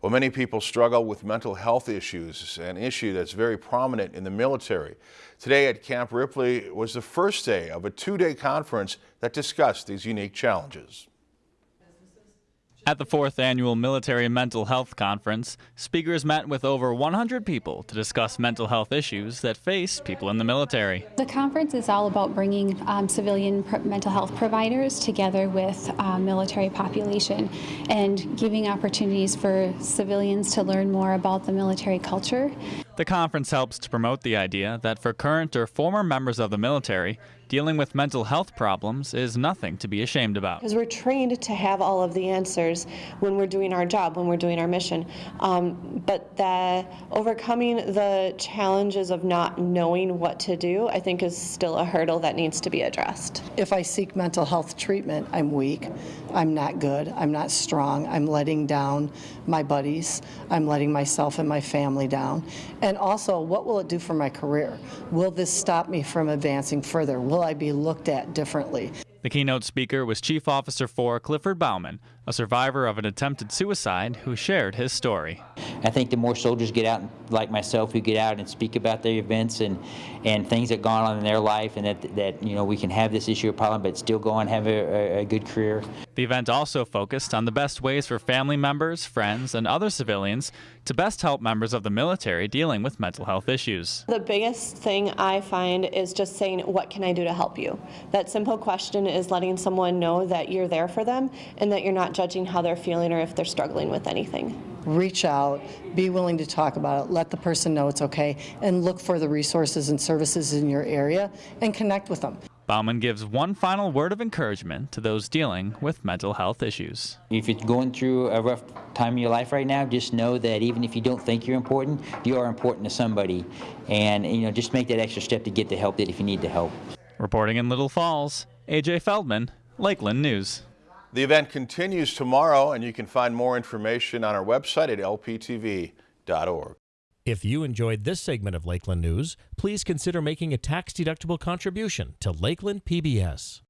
Well, many people struggle with mental health issues, an issue that's very prominent in the military. Today at Camp Ripley was the first day of a two-day conference that discussed these unique challenges. At the fourth annual Military Mental Health Conference, speakers met with over 100 people to discuss mental health issues that face people in the military. The conference is all about bringing um, civilian mental health providers together with uh, military population and giving opportunities for civilians to learn more about the military culture. The conference helps to promote the idea that for current or former members of the military, dealing with mental health problems is nothing to be ashamed about. Because we're trained to have all of the answers when we're doing our job, when we're doing our mission. Um, but the overcoming the challenges of not knowing what to do, I think is still a hurdle that needs to be addressed. If I seek mental health treatment, I'm weak, I'm not good, I'm not strong, I'm letting down my buddies, I'm letting myself and my family down. And also, what will it do for my career? Will this stop me from advancing further? Will I be looked at differently? The keynote speaker was Chief Officer 4 Clifford Bauman, a survivor of an attempted suicide who shared his story. I think the more soldiers get out, like myself, who get out and speak about their events and, and things that gone on in their life, and that, that you know we can have this issue of problem, but still go and have a, a good career. The event also focused on the best ways for family members, friends, and other civilians to best help members of the military dealing with mental health issues. The biggest thing I find is just saying, what can I do to help you? That simple question is letting someone know that you're there for them and that you're not judging how they're feeling or if they're struggling with anything. Reach out, be willing to talk about it, let the person know it's okay, and look for the resources and services in your area and connect with them. Bauman gives one final word of encouragement to those dealing with mental health issues. If you're going through a rough time in your life right now, just know that even if you don't think you're important, you are important to somebody. And you know, just make that extra step to get the help that if you need the help. Reporting in Little Falls, AJ Feldman, Lakeland News. The event continues tomorrow, and you can find more information on our website at lptv.org. If you enjoyed this segment of Lakeland News, please consider making a tax-deductible contribution to Lakeland PBS.